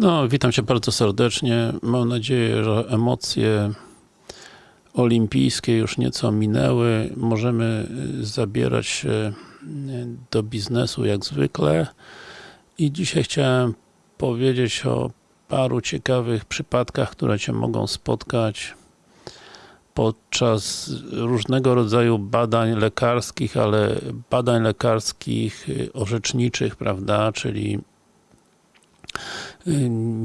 No, witam Cię bardzo serdecznie. Mam nadzieję, że emocje olimpijskie już nieco minęły. Możemy y, zabierać się y, do biznesu jak zwykle. I dzisiaj chciałem powiedzieć o paru ciekawych przypadkach, które Cię mogą spotkać podczas różnego rodzaju badań lekarskich, ale badań lekarskich y, orzeczniczych, prawda, czyli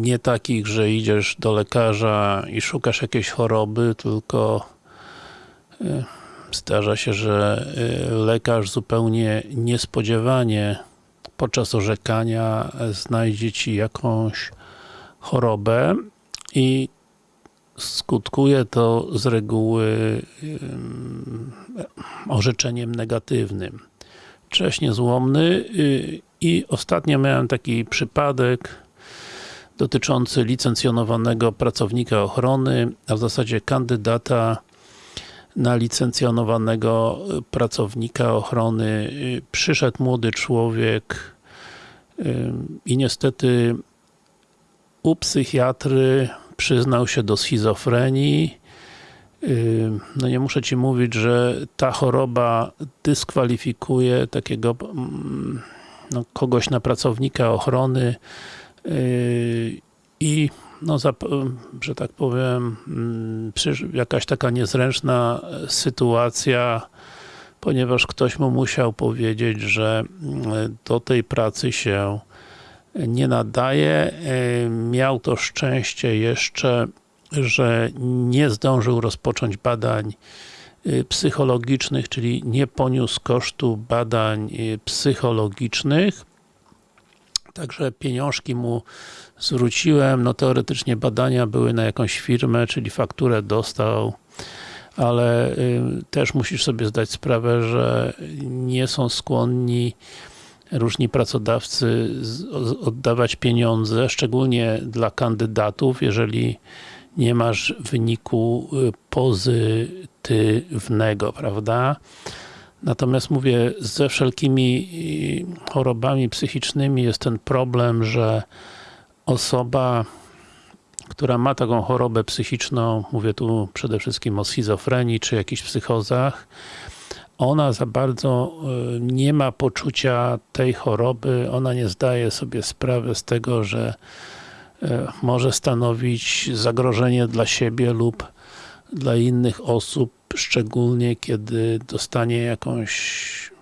nie takich, że idziesz do lekarza i szukasz jakiejś choroby, tylko y, zdarza się, że y, lekarz zupełnie niespodziewanie podczas orzekania znajdzie Ci jakąś chorobę i skutkuje to z reguły orzeczeniem negatywnym. Cześć niezłomny y, i ostatnio miałem taki przypadek dotyczący licencjonowanego pracownika ochrony, a w zasadzie kandydata na licencjonowanego pracownika ochrony. Przyszedł młody człowiek i niestety u psychiatry przyznał się do schizofrenii. No nie muszę Ci mówić, że ta choroba dyskwalifikuje takiego no, kogoś na pracownika ochrony i no, że tak powiem, jakaś taka niezręczna sytuacja, ponieważ ktoś mu musiał powiedzieć, że do tej pracy się nie nadaje. Miał to szczęście jeszcze, że nie zdążył rozpocząć badań psychologicznych, czyli nie poniósł kosztu badań psychologicznych. Także pieniążki mu zwróciłem, no teoretycznie badania były na jakąś firmę, czyli fakturę dostał, ale też musisz sobie zdać sprawę, że nie są skłonni różni pracodawcy oddawać pieniądze, szczególnie dla kandydatów, jeżeli nie masz wyniku pozytywnego, prawda? Natomiast mówię, ze wszelkimi chorobami psychicznymi jest ten problem, że osoba, która ma taką chorobę psychiczną, mówię tu przede wszystkim o schizofrenii czy jakichś psychozach, ona za bardzo nie ma poczucia tej choroby, ona nie zdaje sobie sprawy z tego, że może stanowić zagrożenie dla siebie lub dla innych osób, szczególnie kiedy dostanie jakąś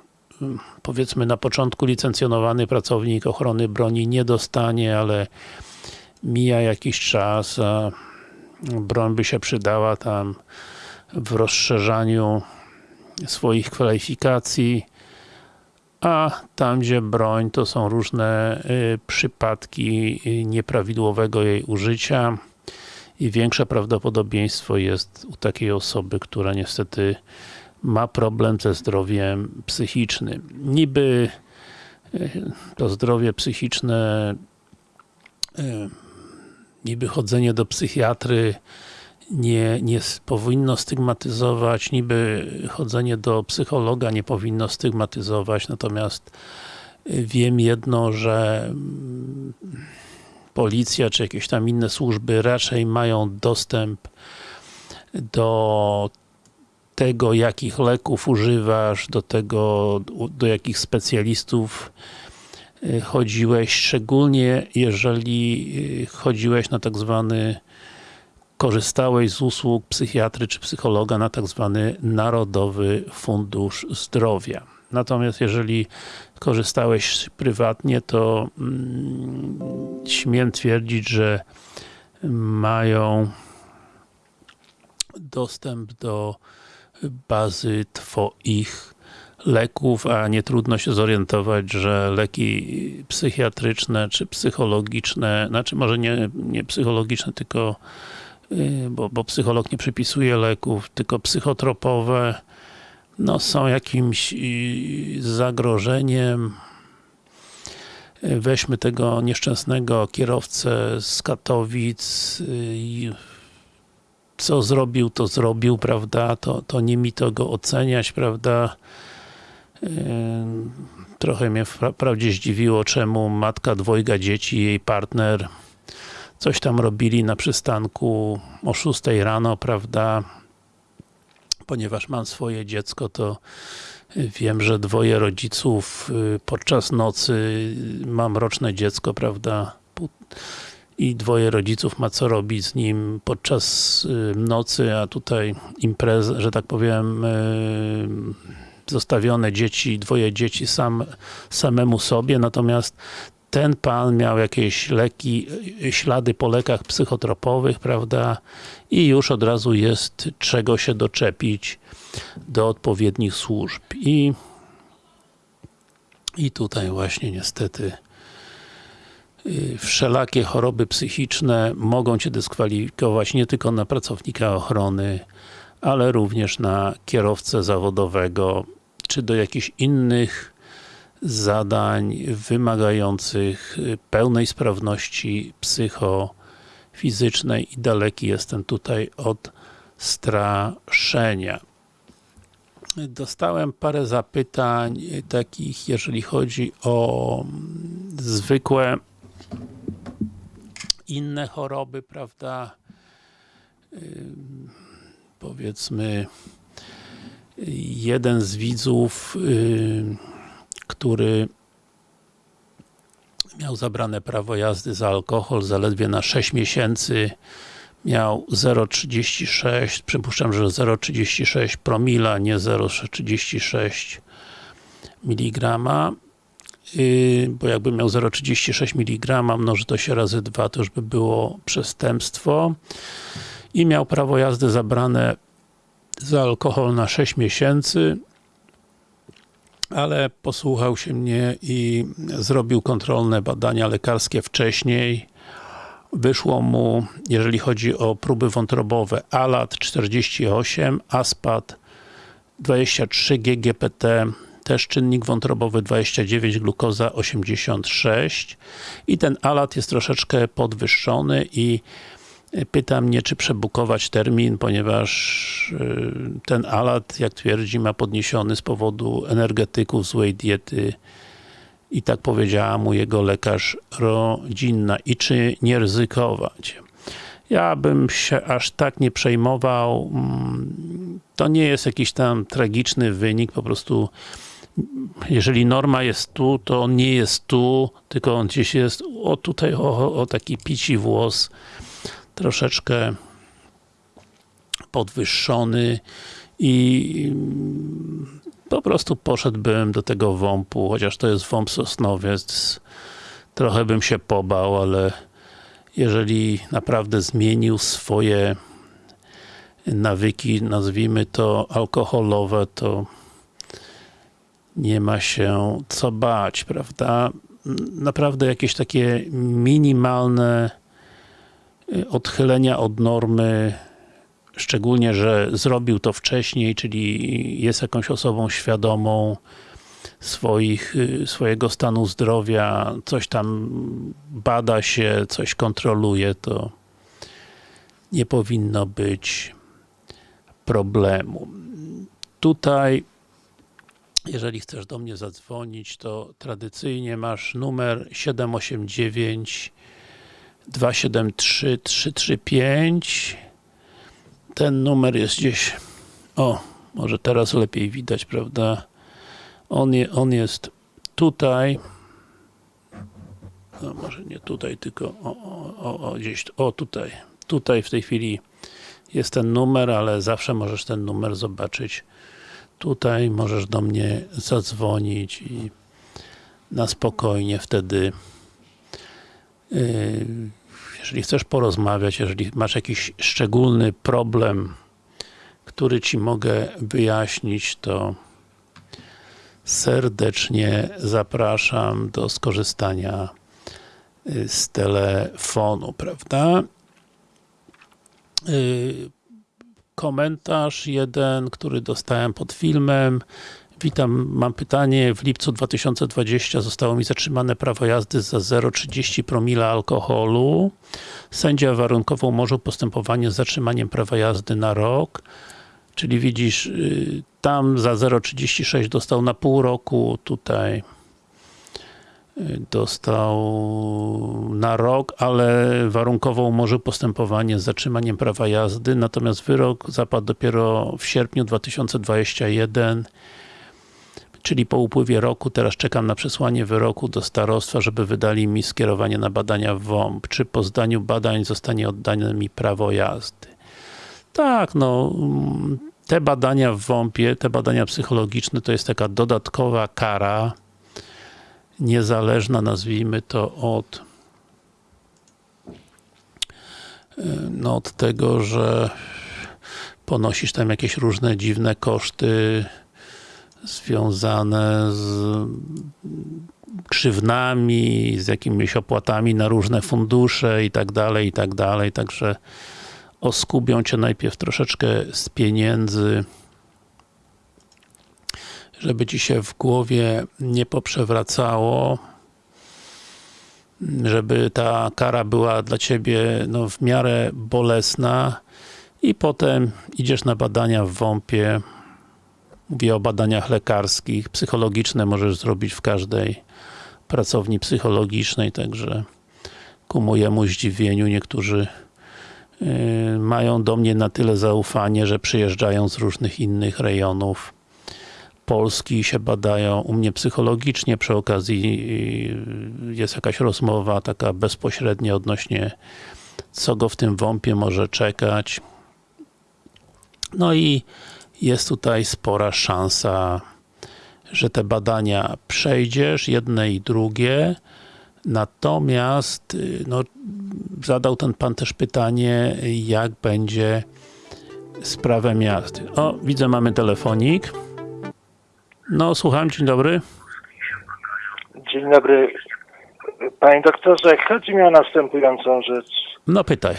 powiedzmy na początku licencjonowany pracownik ochrony broni nie dostanie, ale mija jakiś czas, a broń by się przydała tam w rozszerzaniu swoich kwalifikacji, a tam gdzie broń to są różne y, przypadki nieprawidłowego jej użycia i większe prawdopodobieństwo jest u takiej osoby, która niestety ma problem ze zdrowiem psychicznym. Niby to zdrowie psychiczne niby chodzenie do psychiatry nie, nie powinno stygmatyzować, niby chodzenie do psychologa nie powinno stygmatyzować, natomiast wiem jedno, że policja czy jakieś tam inne służby raczej mają dostęp do tego, jakich leków używasz, do tego, do jakich specjalistów y, chodziłeś, szczególnie jeżeli y, chodziłeś na tak zwany korzystałeś z usług psychiatry czy psychologa na tak zwany Narodowy Fundusz Zdrowia. Natomiast jeżeli korzystałeś prywatnie, to mm, śmiem twierdzić, że mają dostęp do bazy Twoich leków, a nie trudno się zorientować, że leki psychiatryczne czy psychologiczne, znaczy może nie, nie psychologiczne, tylko y, bo, bo psycholog nie przypisuje leków, tylko psychotropowe no, są jakimś y, zagrożeniem. Weźmy tego nieszczęsnego kierowcę z Katowic, y, co zrobił, to zrobił, prawda, to, to nie mi to go oceniać, prawda. Trochę mnie wprawdzie zdziwiło, czemu matka dwojga dzieci, jej partner coś tam robili na przystanku o 6 rano, prawda, ponieważ mam swoje dziecko, to wiem, że dwoje rodziców y, podczas nocy, y, mam roczne dziecko, prawda, i dwoje rodziców ma co robić z nim podczas y, nocy, a tutaj impreza, że tak powiem, zostawione dzieci, dwoje dzieci sam, samemu sobie, natomiast ten pan miał jakieś leki, ślady po lekach psychotropowych, prawda, i już od razu jest czego się doczepić do odpowiednich służb. I, i tutaj właśnie niestety y, wszelakie choroby psychiczne mogą Cię dyskwalifikować nie tylko na pracownika ochrony, ale również na kierowcę zawodowego, czy do jakichś innych zadań wymagających pełnej sprawności psychofizycznej i daleki jestem tutaj od straszenia. Dostałem parę zapytań takich, jeżeli chodzi o zwykłe inne choroby, prawda? Powiedzmy, jeden z widzów który miał zabrane prawo jazdy za alkohol zaledwie na 6 miesięcy miał 0,36, przypuszczam, że 0,36 promila, nie 0,36 mg yy, bo jakby miał 0,36 mg, mnoży to się razy 2, to już by było przestępstwo. I miał prawo jazdy zabrane za alkohol na 6 miesięcy ale posłuchał się mnie i zrobił kontrolne badania lekarskie wcześniej. Wyszło mu, jeżeli chodzi o próby wątrobowe, ALAT 48, ASPAT 23, GGPT też czynnik wątrobowy 29, glukoza 86 i ten ALAT jest troszeczkę podwyższony i pyta mnie, czy przebukować termin, ponieważ y, ten alat, jak twierdzi, ma podniesiony z powodu energetyków, złej diety i tak powiedziała mu jego lekarz rodzinna i czy nie ryzykować. Ja bym się aż tak nie przejmował. Mm, to nie jest jakiś tam tragiczny wynik, po prostu jeżeli norma jest tu, to on nie jest tu, tylko on gdzieś jest, o tutaj, o, o taki pici włos troszeczkę podwyższony i po prostu poszedłbym do tego WOMP-u, chociaż to jest WOMP Sosnowiec, trochę bym się pobał, ale jeżeli naprawdę zmienił swoje nawyki, nazwijmy to alkoholowe, to nie ma się co bać, prawda? Naprawdę jakieś takie minimalne odchylenia od normy, szczególnie, że zrobił to wcześniej, czyli jest jakąś osobą świadomą swoich, swojego stanu zdrowia, coś tam bada się, coś kontroluje, to nie powinno być problemu. Tutaj jeżeli chcesz do mnie zadzwonić, to tradycyjnie masz numer 789 273 335 ten numer jest gdzieś o, może teraz lepiej widać, prawda? On, je, on jest tutaj. No może nie tutaj, tylko o, o, o, gdzieś, o tutaj. Tutaj w tej chwili jest ten numer, ale zawsze możesz ten numer zobaczyć. Tutaj, możesz do mnie zadzwonić i na spokojnie wtedy jeżeli chcesz porozmawiać, jeżeli masz jakiś szczególny problem, który Ci mogę wyjaśnić, to serdecznie zapraszam do skorzystania yy, z telefonu, prawda? Yy, komentarz jeden, który dostałem pod filmem. Witam, mam pytanie. W lipcu 2020 zostało mi zatrzymane prawo jazdy za 0,30 promila alkoholu. Sędzia warunkowo umorzył postępowanie z zatrzymaniem prawa jazdy na rok. Czyli widzisz, y, tam za 0,36 dostał na pół roku, tutaj dostał na rok, ale warunkowo umorzył postępowanie z zatrzymaniem prawa jazdy, natomiast wyrok zapadł dopiero w sierpniu 2021 czyli po upływie roku, teraz czekam na przesłanie wyroku do starostwa, żeby wydali mi skierowanie na badania w WOMP. Czy po zdaniu badań zostanie oddane mi prawo jazdy? Tak, no te badania w WOMP-ie, te badania psychologiczne to jest taka dodatkowa kara niezależna, nazwijmy to od no od tego, że ponosisz tam jakieś różne dziwne koszty związane z krzywnami, z jakimiś opłatami na różne fundusze i tak dalej, i tak dalej, także oskubią cię najpierw troszeczkę z pieniędzy, żeby ci się w głowie nie poprzewracało, żeby ta kara była dla ciebie no, w miarę bolesna. I potem idziesz na badania w WOMP-ie, Mówię o badaniach lekarskich, psychologiczne możesz zrobić w każdej pracowni psychologicznej, także ku mojemu zdziwieniu niektórzy yy, mają do mnie na tyle zaufanie, że przyjeżdżają z różnych innych rejonów Polski i się badają u mnie psychologicznie, przy okazji yy, jest jakaś rozmowa taka bezpośrednia odnośnie co go w tym wąpie może czekać. No i jest tutaj spora szansa, że te badania przejdziesz, jedne i drugie, natomiast no, zadał ten pan też pytanie, jak będzie z prawem jazdy. O, widzę, mamy telefonik. No, słucham, dzień dobry. Dzień dobry. Panie doktorze, chodzi mi o następującą rzecz. No, pytaj.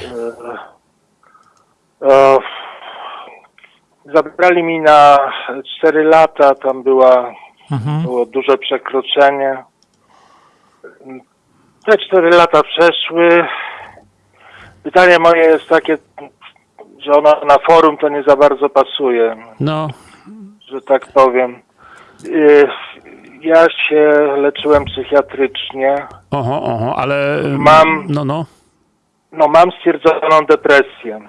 O, zabrali mi na 4 lata, tam była, Mhm. było duże przekroczenie. Te 4 lata przeszły. Pytanie moje jest takie, że ona na forum to nie za bardzo pasuje, No, że tak powiem. Y, Ja się leczyłem psychiatrycznie. oho, oho, ale... Mam- No, no, No mam stwierdzoną depresję.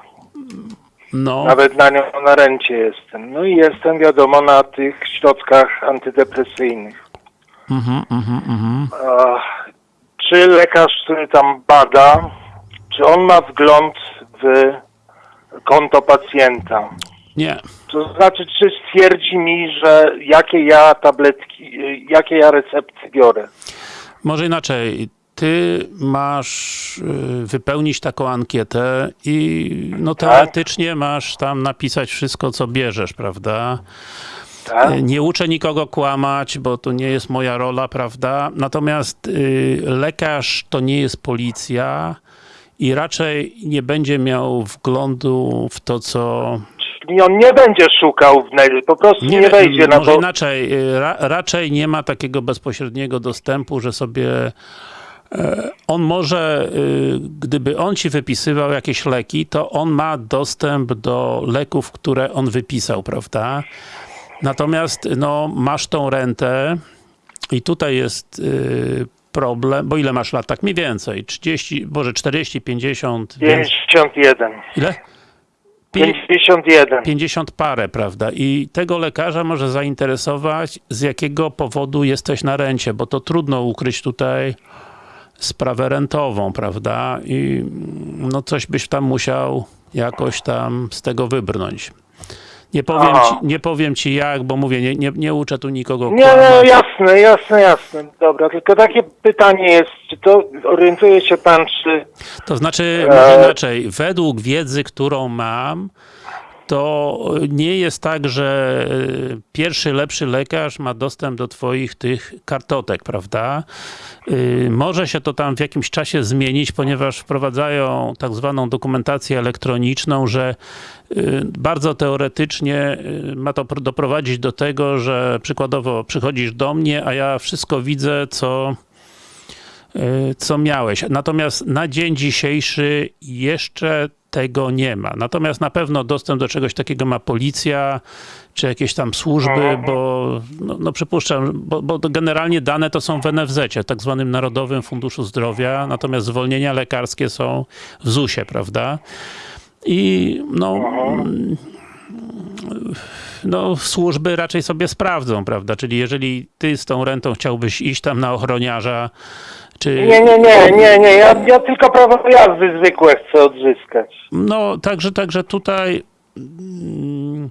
No. Nawet na nią na rencie jestem. No i jestem wiadomo na tych środkach antydepresyjnych. Mhm, mhm, mhm. Czy lekarz, który tam bada, czy on ma wgląd w konto pacjenta? Nie. To znaczy, czy stwierdzi mi, że jakie ja tabletki, y, jakie ja recepty biorę? Może inaczej. Ty masz y, wypełnić taką ankietę i no teoretycznie masz tam napisać wszystko, co bierzesz, prawda? Tak? Y, Nie uczę nikogo kłamać, bo to nie jest moja rola, prawda? Natomiast y, lekarz to nie jest policja i raczej nie będzie miał wglądu w to, co Czyli on nie będzie szukał po prostu nie, wejdzie na może inaczej, ra, raczej nie ma takiego bezpośredniego dostępu, że sobie on może, y, gdyby on ci wypisywał jakieś leki, to on ma dostęp do leków, które on wypisał, prawda? Natomiast, no, masz tą rentę i tutaj jest y, problem, bo ile masz lat? Tak mniej więcej, 30, może 40, 50, więc, 51. ile? Pię- 51. 50 parę, prawda? I tego lekarza może zainteresować, z jakiego powodu jesteś na rencie, bo to trudno ukryć tutaj sprawę rentową, prawda? I no coś byś tam musiał jakoś tam z tego wybrnąć. Nie powiem, Aha. ci, nie powiem ci jak, bo mówię, nie, nie, nie uczę tu nikogo Nie, no jasne, jasne, jasne. Dobra, tylko takie pytanie jest, czy to orientuje się pan, czy To znaczy, E, inaczej, według wiedzy, którą mam, to nie jest tak, że y, pierwszy, lepszy lekarz ma dostęp do twoich tych kartotek, prawda? Y, Może się to tam w jakimś czasie zmienić, ponieważ wprowadzają tak zwaną dokumentację elektroniczną, że y, bardzo teoretycznie ma to pr- doprowadzić do tego, że przykładowo przychodzisz do mnie, a ja wszystko widzę, co co miałeś. Natomiast na dzień dzisiejszy jeszcze tego nie ma. Natomiast na pewno dostęp do czegoś takiego ma policja, czy jakieś tam służby, Mhm. bo no, no przypuszczam, bo, bo generalnie dane to są w NFZ, tak zwanym Narodowym Funduszu Zdrowia, natomiast zwolnienia lekarskie są w ZUS-ie, prawda? I no, mm, no, służby raczej sobie sprawdzą, prawda? Czyli jeżeli ty z tą rentą chciałbyś iść tam na ochroniarza, czy... Nie, nie, nie, nie, nie. Ja, ja tylko prawo jazdy zwykłe chcę odzyskać. No, także, także tutaj mm,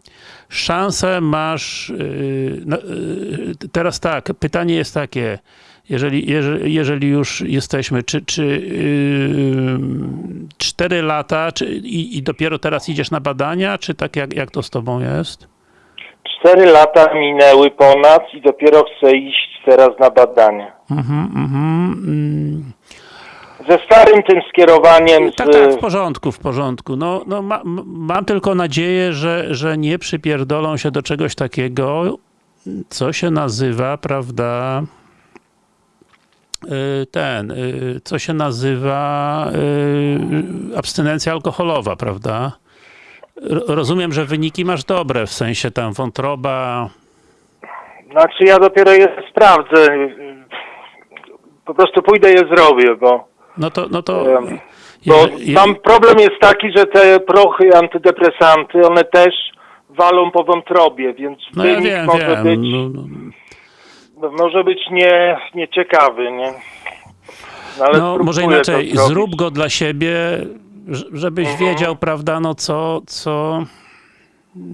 szansę masz. Yy, no, yy, teraz tak, pytanie jest takie. Jeżeli, jeżeli, jeżeli już jesteśmy, czy, czy yy, 4 lata, czy, i, i dopiero teraz idziesz na badania, czy tak jak, jak to z tobą jest? Cztery lata minęły ponad i dopiero chcę iść teraz na badania. Mhm, mhm. mm. Ze starym tym skierowaniem z... Tak, tak, w porządku, w porządku. No, no ma, mam tylko nadzieję, że, że nie przypierdolą się do czegoś takiego, co się nazywa, prawda, y, ten, y, co się nazywa y, abstynencja alkoholowa, prawda? Rozumiem, że wyniki masz dobre, w sensie tam wątroba, Znaczy ja dopiero je sprawdzę. Po prostu pójdę je zrobię, bo, no to, no to, bo tam problem jest taki, że te prochy antydepresanty, one też walą po wątrobie, więc no ja wiem, może wiem, być, no, no. może być nie, nieciekawy, nie? No, No, może inaczej, zrób go dla siebie, żebyś Mhm. wiedział, prawda, no co, co,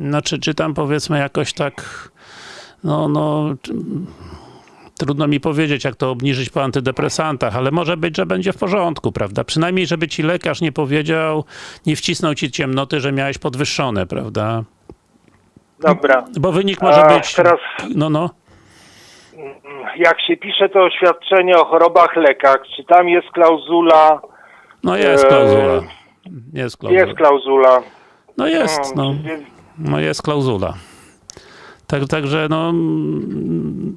znaczy, czy tam powiedzmy jakoś tak, no, no, trudno mi powiedzieć, jak to obniżyć po antydepresantach, ale może być, że będzie w porządku, prawda? Przynajmniej, żeby ci lekarz nie powiedział, nie wcisnął ci ciemnoty, że miałeś podwyższone, prawda? Dobra. Bo wynik może A być, teraz no, no, jak się pisze to oświadczenie o chorobach lekach, czy tam jest klauzula? no jest Eee, klauzula. Jest klauzula. Jest klauzula. No jest, no. Więc No jest klauzula. Tak, także no mm,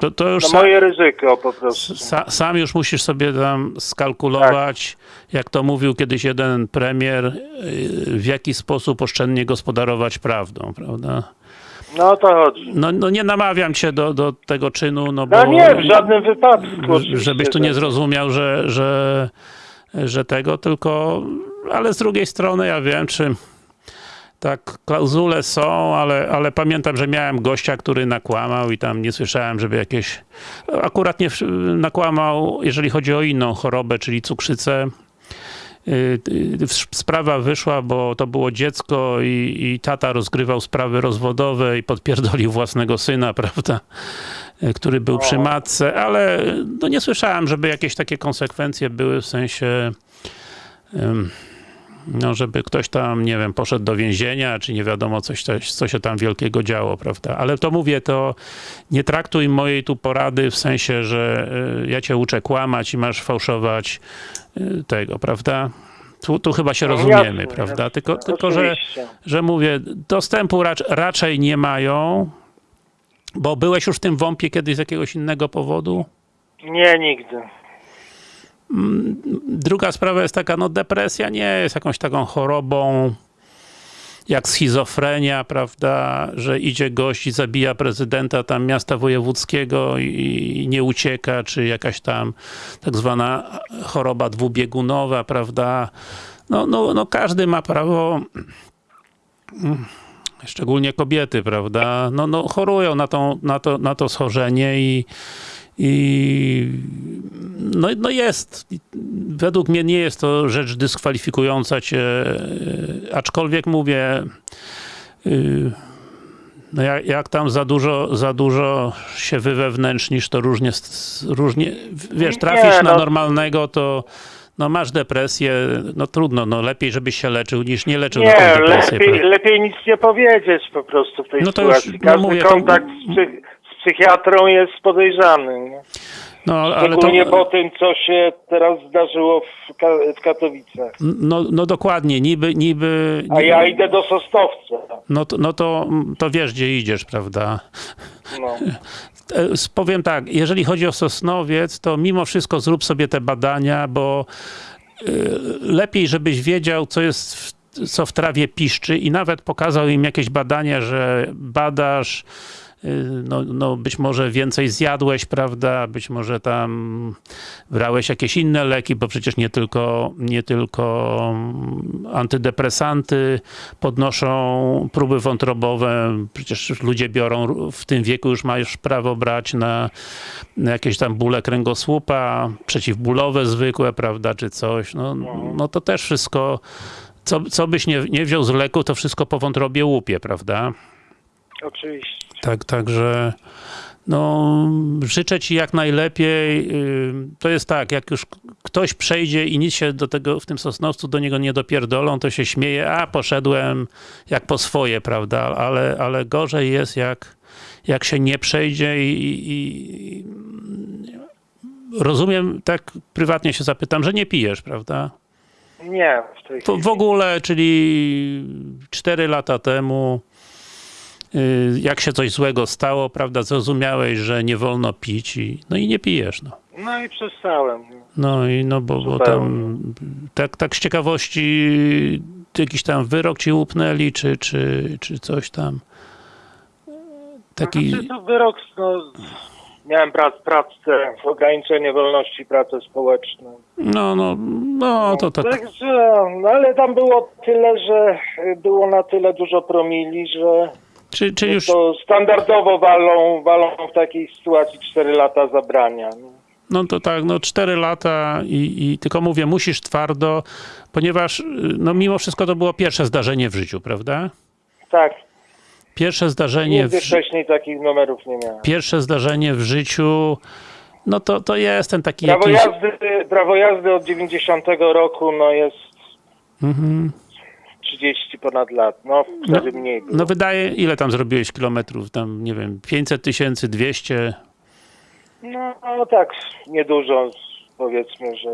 to, to już No sam, moje ryzyko po prostu. sa, sam już musisz sobie tam skalkulować, jak to mówił kiedyś jeden premier, yy, w jaki sposób oszczędnie gospodarować prawdą, prawda? No o to chodzi. No, no nie namawiam cię do, do tego czynu, no bo No nie, w żadnym wypadku. żebyś tu nie zrozumiał, że, że, że tego, tylko, ale z drugiej strony ja wiem, czy tak, klauzule są, ale, ale pamiętam, że miałem gościa, który nakłamał i tam nie słyszałem, żeby jakieś, akurat nie nakłamał, jeżeli chodzi o inną chorobę, czyli cukrzycę. Y, y, Sprawa wyszła, bo to było dziecko i, i tata rozgrywał sprawy rozwodowe i podpierdolił własnego syna, prawda? Y, Który był przy matce, ale no nie słyszałem, żeby jakieś takie konsekwencje były w sensie. ym, no, żeby ktoś tam, nie wiem, poszedł do więzienia, czy nie wiadomo, coś, coś, co się tam wielkiego działo, prawda? Ale to mówię, to nie traktuj mojej tu porady w sensie, że y, ja cię uczę kłamać i masz fałszować y, tego, prawda? Tu, tu chyba się No rozumiemy, prawda? jasne. Tylko, tylko że, że mówię, dostępu racz, raczej nie mają, bo byłeś już w tym WOMP-ie kiedyś z jakiegoś innego powodu? Nie, nigdy. Druga sprawa jest taka, no depresja nie jest jakąś taką chorobą jak schizofrenia, prawda, że idzie gość i zabija prezydenta tam miasta wojewódzkiego i, nie ucieka, czy jakaś tam tak zwana choroba dwubiegunowa, prawda. No, no, no każdy ma prawo szczególnie kobiety, prawda, no, no chorują na, tą, na, to, na to schorzenie i, i no, no jest. Według mnie nie jest to rzecz dyskwalifikująca cię, e, aczkolwiek mówię, y, no jak, jak tam za dużo, za dużo się wywewnętrznisz, to różnie, różnie wiesz, trafisz Nie, na no. normalnego, to no masz depresję, no trudno, no lepiej, żebyś się leczył, niż nie leczył Nie, taką depresję. lepiej, lepiej nic nie powiedzieć po prostu w tej No to już, sytuacji. no Każdy mówię, to- kontakt z, psych- psychiatrą jest podejrzany. Nie? No, ale Szczególnie to, po tym, co się teraz zdarzyło w, Ka- w Katowicach. no, no dokładnie, niby, niby, A ja idę do Sosnowca. no, to, no to, to wiesz, gdzie idziesz, prawda? No. E, Powiem tak, jeżeli chodzi o Sosnowiec, to mimo wszystko zrób sobie te badania, bo lepiej, żebyś wiedział, co jest, w, co w trawie piszczy i nawet pokazał im jakieś badania, że badasz, no, no być może więcej zjadłeś, prawda, być może tam brałeś jakieś inne leki, bo przecież nie tylko, nie tylko mm, antydepresanty podnoszą próby wątrobowe, przecież ludzie biorą, w tym wieku już masz prawo brać na, na jakieś tam bóle kręgosłupa, przeciwbólowe zwykłe, prawda, czy coś, no, no to też wszystko, co, co byś nie, nie wziął z leku, to wszystko po wątrobie łupie, prawda? Oczywiście. Tak, także no, życzę ci jak najlepiej. Yy, To jest tak, jak już ktoś przejdzie i nic się do tego w tym Sosnowcu do niego nie dopierdolą, to się śmieje, a poszedłem jak po swoje, prawda? Ale, ale gorzej jest, jak, jak się nie przejdzie i, i, i rozumiem, tak prywatnie się zapytam, że nie pijesz, prawda? Nie, w tej W, chwili. w ogóle, czyli 4 lata temu, y, jak się coś złego stało, prawda, zrozumiałeś, że nie wolno pić i, no i nie pijesz, no. No i przestałem. No i no, bo, bo tam, tak, tak z ciekawości, jakiś tam wyrok ci upnęli, czy, czy, czy coś tam. Taki, Znaczy, to wyrok, no, miałem prac, pracę, ograniczenie wolności, pracę społeczną. no, no, no, to, to, Także, no ale tam było tyle, że y, było na tyle dużo promili, że czy, czy już, to standardowo walą, walą w takiej sytuacji 4 lata zabrania. no. to tak, no 4 lata i, i tylko mówię, musisz twardo, ponieważ, y, no mimo wszystko to było pierwsze zdarzenie w życiu, prawda? Tak, Pierwsze zdarzenie w, nigdy ży- wcześniej takich numerów nie miałem. pierwsze zdarzenie w życiu, no to, to jest ten taki Prawo jakiś... jazdy, prawo jazdy od 90 roku no jest Mhm. 30 ponad lat. No wtedy mniej było. No wydaje, ile tam zrobiłeś kilometrów? Tam, nie wiem, 500 tysięcy, 200? No, no tak, niedużo powiedzmy, że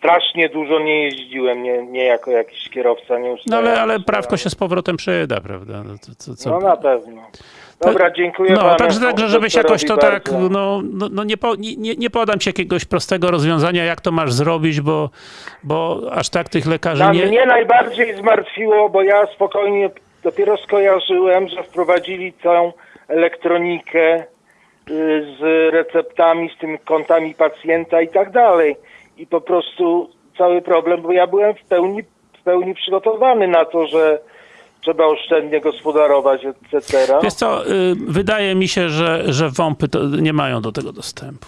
strasznie dużo nie jeździłem, nie, nie jako jakiś kierowca, nie No ale, ale prawko się z powrotem przyda, prawda? No, to, to, co? No na pewno. Dobra, dziękuję No, panu także, także żebyś jakoś to doktorowi tak, bardzo. no, no, no nie, po, nie, nie- nie podam ci jakiegoś prostego rozwiązania, jak to masz zrobić, bo, bo aż tak tych lekarzy Na nie... mnie najbardziej zmartwiło, bo ja spokojnie dopiero skojarzyłem, że wprowadzili całą elektronikę y, z receptami, z tymi kontami pacjenta i tak dalej. I po prostu cały problem, bo ja byłem w pełni, w pełni przygotowany na to, że trzeba oszczędnie gospodarować, etc. Wiesz co, y, wydaje mi się, że, że WOMPy to nie mają do tego dostępu.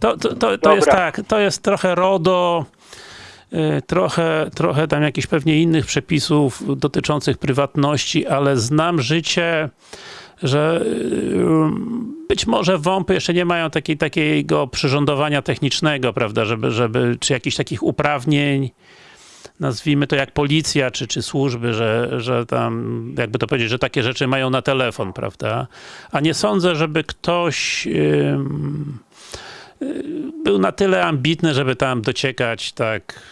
To, to, to, to jest tak, to jest trochę RODO, y, trochę, trochę tam jakichś pewnie innych przepisów dotyczących prywatności, ale znam życie, że y, być może WOMPy jeszcze nie mają takiej, takiego przyrządowania technicznego, prawda, żeby, żeby, czy jakichś takich uprawnień, nazwijmy to jak policja, czy, czy służby, że, że tam, jakby to powiedzieć, że takie rzeczy mają na telefon, prawda? A nie sądzę, żeby ktoś ym, y, był na tyle ambitny, żeby tam dociekać tak,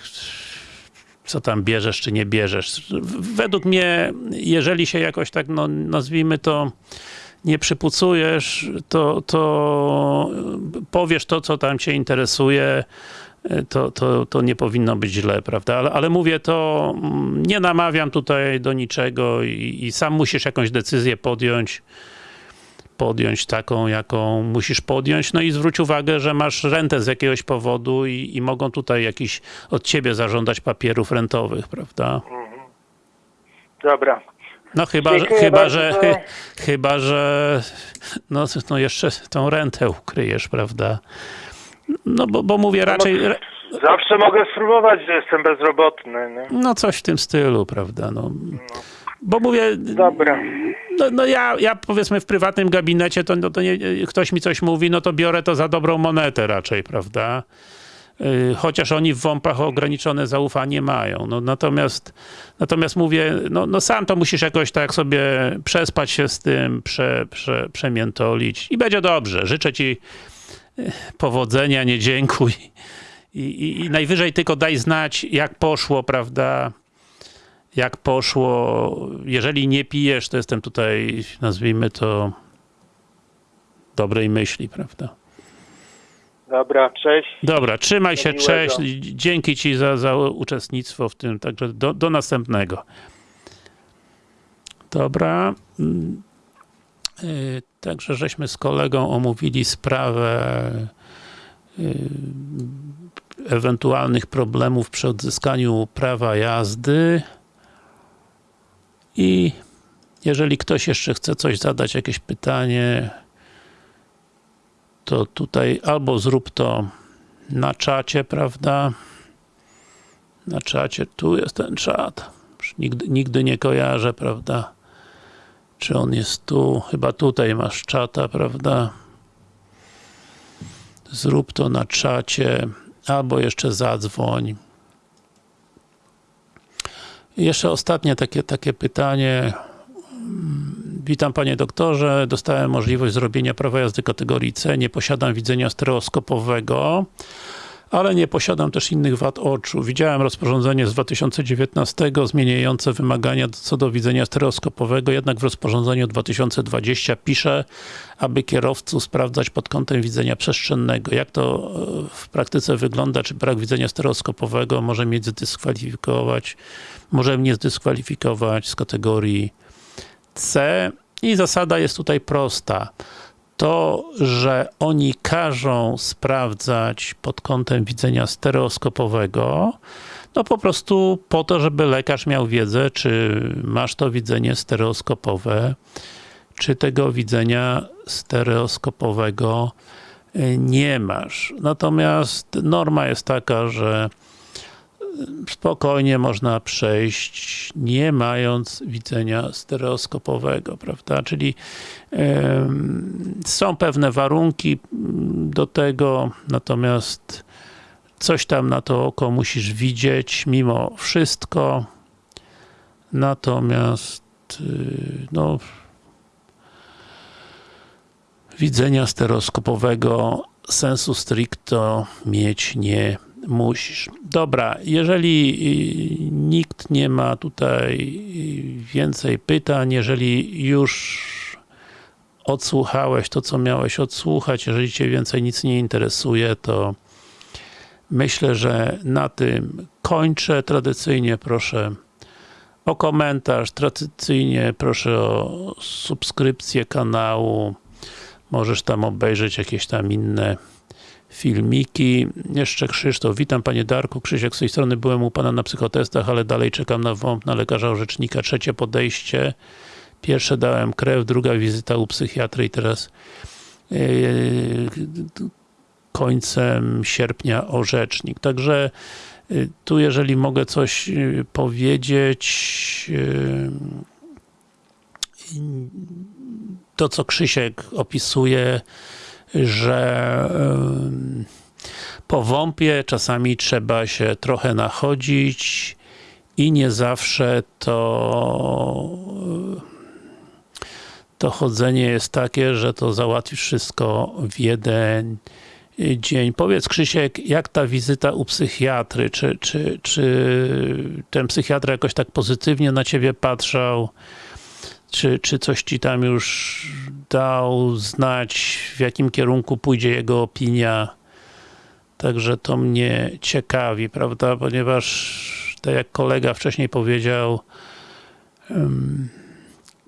co tam bierzesz, czy nie bierzesz. Według mnie, jeżeli się jakoś tak, no, nazwijmy to, nie przypucujesz, to, to powiesz to, co tam cię interesuje, to, to, to nie powinno być źle, prawda? Ale, ale mówię to, mm, nie namawiam tutaj do niczego i, i sam musisz jakąś decyzję podjąć, podjąć taką, jaką musisz podjąć, no i zwróć uwagę, że masz rentę z jakiegoś powodu i, i mogą tutaj jakiś od ciebie zażądać papierów rentowych, prawda? Dobra. No chyba, że, chyba, że, chy, chyba, że no, no jeszcze tą rentę ukryjesz, prawda? No bo, bo mówię raczej, ra- Zawsze mogę spróbować, że jestem bezrobotny. Nie? no coś w tym stylu, prawda? No. Bo mówię, Dobra. No, no ja, ja powiedzmy w prywatnym gabinecie, to, no to nie, ktoś mi coś mówi, no to biorę to za dobrą monetę raczej, prawda? Yy, Chociaż oni w WOMP-ach ograniczone zaufanie mają. No, natomiast, natomiast mówię, no, no sam to musisz jakoś tak sobie przespać się z tym, prze, prze, przemiętolić i będzie dobrze. Życzę ci yy, powodzenia, nie dziękuj. I, i, I najwyżej tylko daj znać, jak poszło, prawda? Jak poszło. Jeżeli nie pijesz, to jestem tutaj, nazwijmy to, dobrej myśli, prawda? Dobra, cześć. Dobra, trzymaj się, miłego. cześć. Dzięki Ci za, za uczestnictwo w tym, także do, do następnego. Dobra. Y, Także żeśmy z kolegą omówili sprawę y, ewentualnych problemów przy odzyskaniu prawa jazdy i jeżeli ktoś jeszcze chce coś zadać, jakieś pytanie, to tutaj albo zrób to na czacie, prawda? Na czacie, tu jest ten czat. Nigdy, nigdy nie kojarzę, prawda? Czy on jest tu? Chyba tutaj masz czata, prawda? Zrób to na czacie, albo jeszcze zadzwoń. Jeszcze ostatnie takie, takie pytanie. Witam panie doktorze, dostałem możliwość zrobienia prawa jazdy kategorii C, nie posiadam widzenia stereoskopowego, ale nie posiadam też innych wad oczu. Widziałem rozporządzenie z 2019 zmieniające wymagania co do widzenia stereoskopowego, jednak w rozporządzeniu 2020 pisze, aby kierowcu sprawdzać pod kątem widzenia przestrzennego. Jak to e, w praktyce wygląda? Czy brak widzenia stereoskopowego może mnie zdyskwalifikować, może mnie zdyskwalifikować z kategorii C i zasada jest tutaj prosta. To, że oni każą sprawdzać pod kątem widzenia stereoskopowego, no po prostu po to, żeby lekarz miał wiedzę, czy masz to widzenie stereoskopowe, czy tego widzenia stereoskopowego y, nie masz. Natomiast norma jest taka, że spokojnie można przejść, nie mając widzenia stereoskopowego, prawda? Czyli są pewne warunki do tego, natomiast coś tam na to oko musisz widzieć mimo wszystko. Natomiast y, no widzenia stereoskopowego sensu stricto mieć nie musisz. Dobra, jeżeli y, nikt nie ma tutaj y, więcej pytań, jeżeli już odsłuchałeś to, co miałeś odsłuchać, jeżeli Cię więcej nic nie interesuje, to myślę, że na tym kończę. Tradycyjnie proszę o komentarz, tradycyjnie proszę o subskrypcję kanału, możesz tam obejrzeć jakieś tam inne filmiki. Jeszcze Krzysztof, witam Panie Darku, Krzysiek z tej strony byłem u Pana na psychotestach, ale dalej czekam na WOMP, na lekarza orzecznika, trzecie podejście, pierwsze dałem krew, druga wizyta u psychiatry i teraz yy, końcem sierpnia orzecznik. Także yy, tu jeżeli mogę coś yy, powiedzieć to co Krzysiek opisuje że po WOMP-ie czasami trzeba się trochę nachodzić i nie zawsze to to chodzenie jest takie, że to załatwi wszystko w jeden dzień. Powiedz Krzysiek, jak ta wizyta u psychiatry? Czy, czy, czy ten psychiatra jakoś tak pozytywnie na ciebie patrzał? Czy, czy coś ci tam już dał znać, w jakim kierunku pójdzie jego opinia? Także to mnie ciekawi, prawda? Ponieważ, tak jak kolega wcześniej powiedział,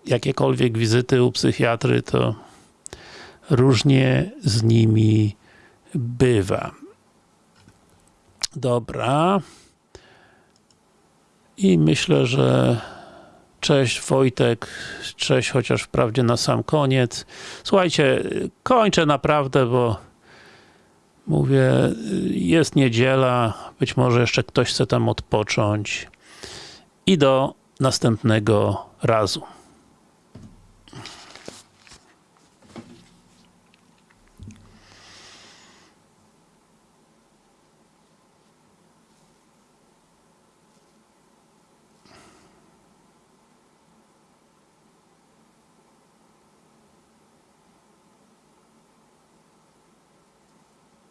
jakiekolwiek wizyty u psychiatry, to różnie z nimi bywa. Dobra. I myślę, że Cześć Wojtek, cześć chociaż wprawdzie na sam koniec. Słuchajcie, kończę naprawdę, bo mówię, jest niedziela, być może jeszcze ktoś chce tam odpocząć i do następnego razu.